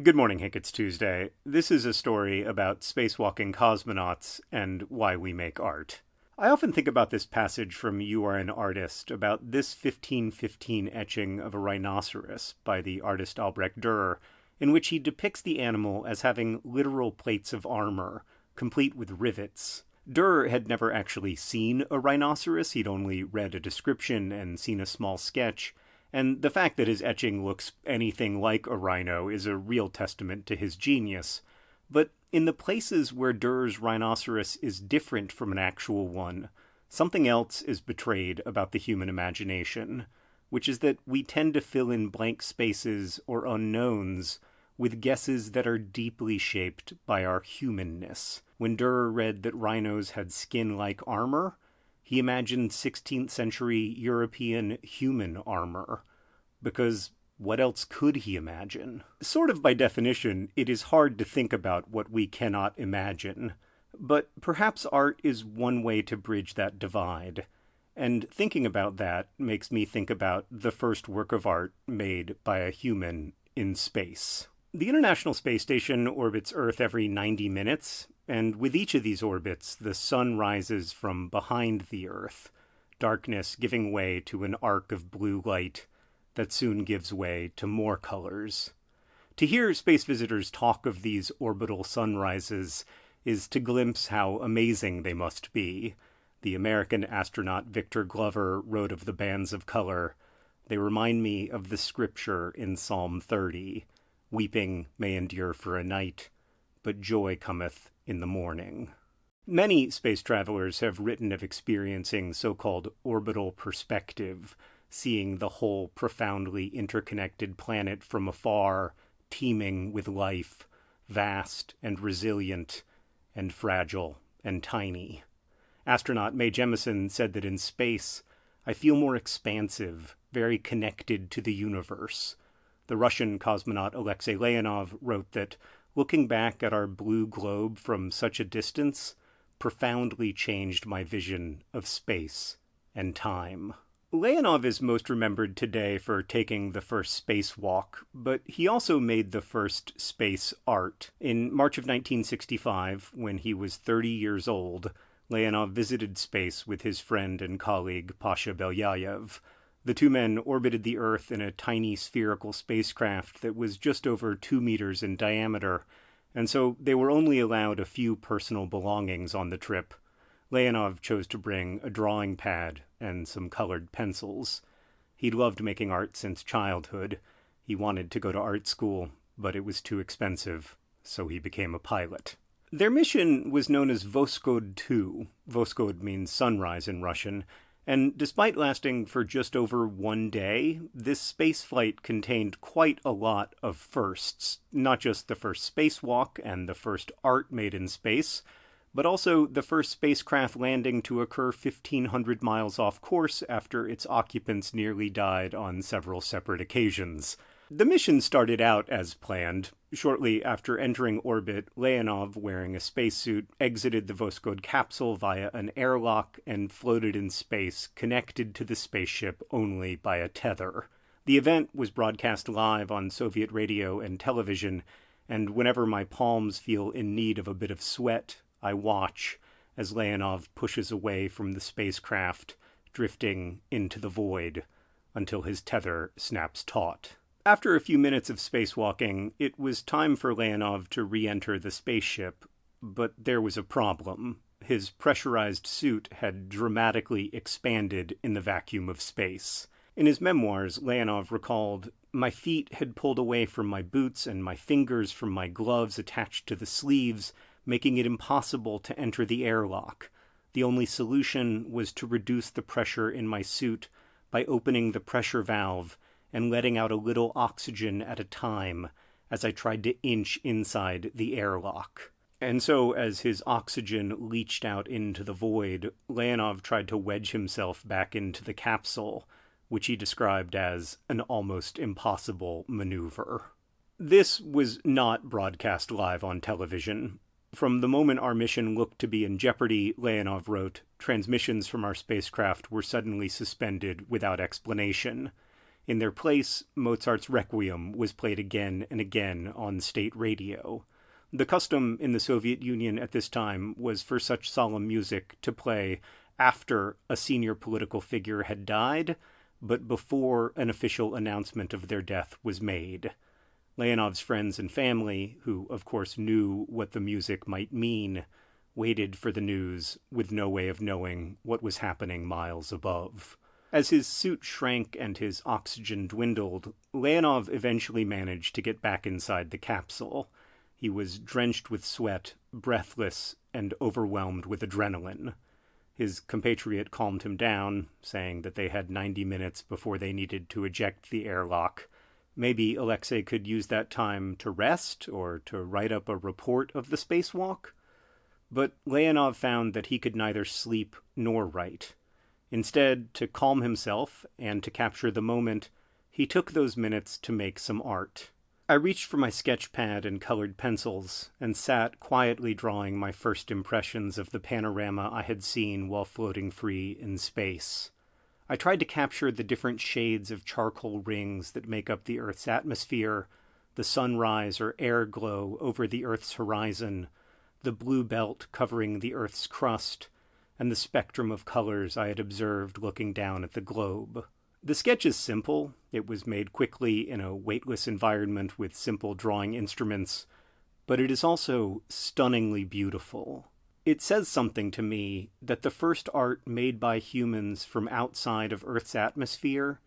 Good morning, Hank. It's Tuesday. This is a story about spacewalking cosmonauts and why we make art. I often think about this passage from You Are an Artist, about this 1515 etching of a rhinoceros by the artist Albrecht Dürer, in which he depicts the animal as having literal plates of armor, complete with rivets. Dürer had never actually seen a rhinoceros, he'd only read a description and seen a small sketch, and the fact that his etching looks anything like a rhino is a real testament to his genius. But in the places where Dürer's rhinoceros is different from an actual one, something else is betrayed about the human imagination, which is that we tend to fill in blank spaces or unknowns with guesses that are deeply shaped by our humanness. When Dürer read that rhinos had skin like armor, he imagined 16th century European human armor. Because what else could he imagine? Sort of by definition, it is hard to think about what we cannot imagine. But perhaps art is one way to bridge that divide. And thinking about that makes me think about the first work of art made by a human in space. The International Space Station orbits Earth every 90 minutes, and with each of these orbits, the sun rises from behind the Earth, darkness giving way to an arc of blue light that soon gives way to more colors. To hear space visitors talk of these orbital sunrises is to glimpse how amazing they must be. The American astronaut Victor Glover wrote of the bands of color. They remind me of the scripture in Psalm 30 Weeping may endure for a night, but joy cometh in the morning. Many space travelers have written of experiencing so called orbital perspective, seeing the whole profoundly interconnected planet from afar, teeming with life, vast and resilient, and fragile and tiny. Astronaut Mae Jemison said that in space, I feel more expansive, very connected to the universe. The Russian cosmonaut Alexei Leonov wrote that looking back at our blue globe from such a distance profoundly changed my vision of space and time. Leonov is most remembered today for taking the first spacewalk, but he also made the first space art. In March of 1965, when he was 30 years old, Leonov visited space with his friend and colleague Pasha Belyayev. The two men orbited the Earth in a tiny spherical spacecraft that was just over two meters in diameter, and so they were only allowed a few personal belongings on the trip. Leonov chose to bring a drawing pad and some colored pencils. He'd loved making art since childhood. He wanted to go to art school, but it was too expensive, so he became a pilot. Their mission was known as Voskhod 2. Voskhod means sunrise in Russian, and despite lasting for just over one day, this space flight contained quite a lot of firsts. Not just the first spacewalk and the first art made in space, but also the first spacecraft landing to occur 1,500 miles off course after its occupants nearly died on several separate occasions. The mission started out as planned. Shortly after entering orbit, Leonov, wearing a spacesuit, exited the Voskhod capsule via an airlock and floated in space, connected to the spaceship only by a tether. The event was broadcast live on Soviet radio and television, and whenever my palms feel in need of a bit of sweat, I watch as Leonov pushes away from the spacecraft, drifting into the void until his tether snaps taut. After a few minutes of spacewalking, it was time for Leonov to re enter the spaceship, but there was a problem. His pressurized suit had dramatically expanded in the vacuum of space. In his memoirs, Leonov recalled, My feet had pulled away from my boots and my fingers from my gloves attached to the sleeves, making it impossible to enter the airlock. The only solution was to reduce the pressure in my suit by opening the pressure valve and letting out a little oxygen at a time as I tried to inch inside the airlock. And so, as his oxygen leached out into the void, Leonov tried to wedge himself back into the capsule, which he described as an almost impossible maneuver. This was not broadcast live on television. From the moment our mission looked to be in jeopardy, Leonov wrote, transmissions from our spacecraft were suddenly suspended without explanation. In their place, Mozart's Requiem was played again and again on state radio. The custom in the Soviet Union at this time was for such solemn music to play after a senior political figure had died, but before an official announcement of their death was made. Leonov's friends and family, who of course knew what the music might mean, waited for the news with no way of knowing what was happening miles above. As his suit shrank and his oxygen dwindled, Leonov eventually managed to get back inside the capsule. He was drenched with sweat, breathless, and overwhelmed with adrenaline. His compatriot calmed him down, saying that they had 90 minutes before they needed to eject the airlock. Maybe Alexei could use that time to rest or to write up a report of the spacewalk? But Leonov found that he could neither sleep nor write. Instead, to calm himself and to capture the moment, he took those minutes to make some art. I reached for my sketch pad and colored pencils and sat quietly drawing my first impressions of the panorama I had seen while floating free in space. I tried to capture the different shades of charcoal rings that make up the Earth's atmosphere, the sunrise or air glow over the Earth's horizon, the blue belt covering the Earth's crust, and the spectrum of colors I had observed looking down at the globe. The sketch is simple. It was made quickly in a weightless environment with simple drawing instruments, but it is also stunningly beautiful. It says something to me that the first art made by humans from outside of Earth's atmosphere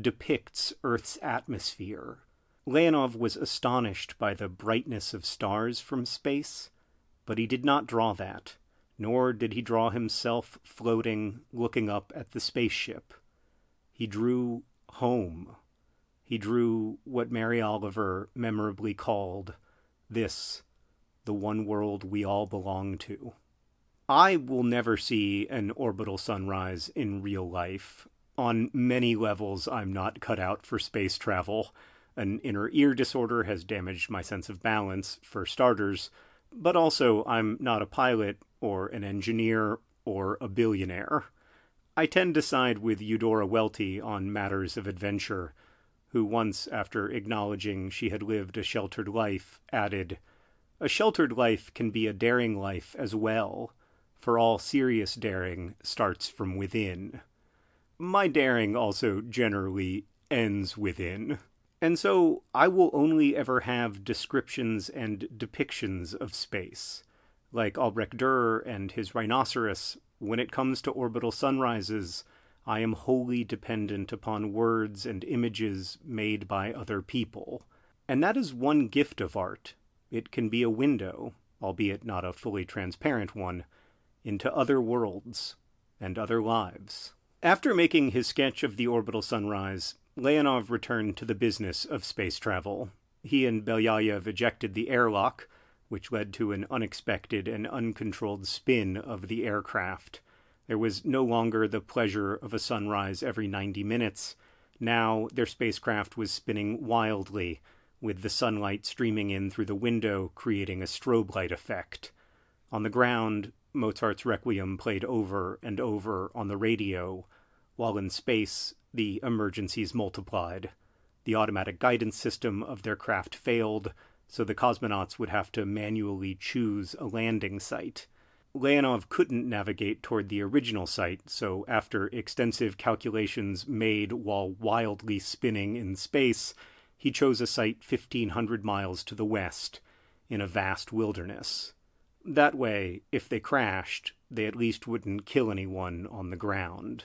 depicts Earth's atmosphere. Leonov was astonished by the brightness of stars from space, but he did not draw that nor did he draw himself floating, looking up at the spaceship. He drew home. He drew what Mary Oliver memorably called this, the one world we all belong to. I will never see an orbital sunrise in real life. On many levels, I'm not cut out for space travel. An inner ear disorder has damaged my sense of balance, for starters, but also I'm not a pilot or an engineer, or a billionaire. I tend to side with Eudora Welty on matters of adventure, who once, after acknowledging she had lived a sheltered life, added, A sheltered life can be a daring life as well, for all serious daring starts from within. My daring also generally ends within. And so I will only ever have descriptions and depictions of space like Albrecht Dürer and his rhinoceros, when it comes to orbital sunrises, I am wholly dependent upon words and images made by other people. And that is one gift of art. It can be a window, albeit not a fully transparent one, into other worlds and other lives. After making his sketch of the orbital sunrise, Leonov returned to the business of space travel. He and Belyayev ejected the airlock, which led to an unexpected and uncontrolled spin of the aircraft. There was no longer the pleasure of a sunrise every 90 minutes. Now their spacecraft was spinning wildly, with the sunlight streaming in through the window, creating a strobe light effect. On the ground, Mozart's Requiem played over and over on the radio, while in space, the emergencies multiplied. The automatic guidance system of their craft failed, so the cosmonauts would have to manually choose a landing site. Leonov couldn't navigate toward the original site, so after extensive calculations made while wildly spinning in space, he chose a site 1500 miles to the west, in a vast wilderness. That way, if they crashed, they at least wouldn't kill anyone on the ground.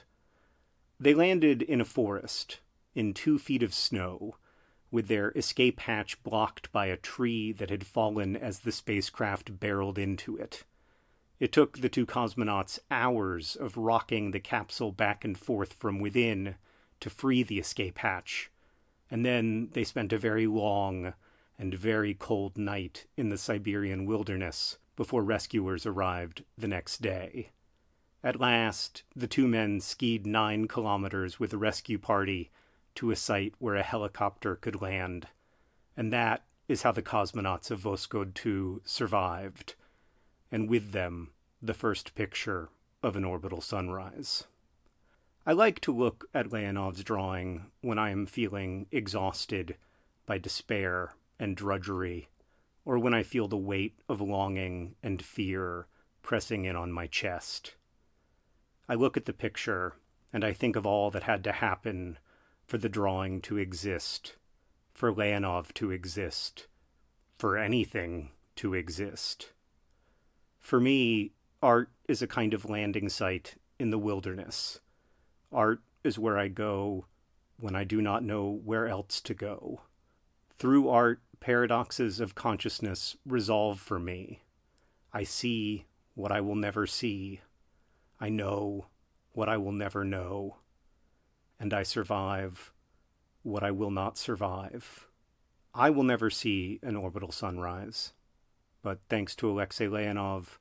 They landed in a forest, in two feet of snow, with their escape hatch blocked by a tree that had fallen as the spacecraft barreled into it. It took the two cosmonauts hours of rocking the capsule back and forth from within to free the escape hatch, and then they spent a very long and very cold night in the Siberian wilderness before rescuers arrived the next day. At last, the two men skied nine kilometers with the rescue party to a site where a helicopter could land. And that is how the cosmonauts of Voskhod 2 survived, and with them, the first picture of an orbital sunrise. I like to look at Leonov's drawing when I am feeling exhausted by despair and drudgery, or when I feel the weight of longing and fear pressing in on my chest. I look at the picture and I think of all that had to happen for the drawing to exist, for Leonov to exist, for anything to exist. For me, art is a kind of landing site in the wilderness. Art is where I go when I do not know where else to go. Through art, paradoxes of consciousness resolve for me. I see what I will never see. I know what I will never know. And I survive what I will not survive. I will never see an orbital sunrise, but thanks to Alexei Leonov,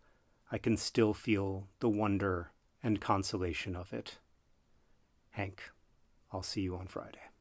I can still feel the wonder and consolation of it. Hank, I'll see you on Friday.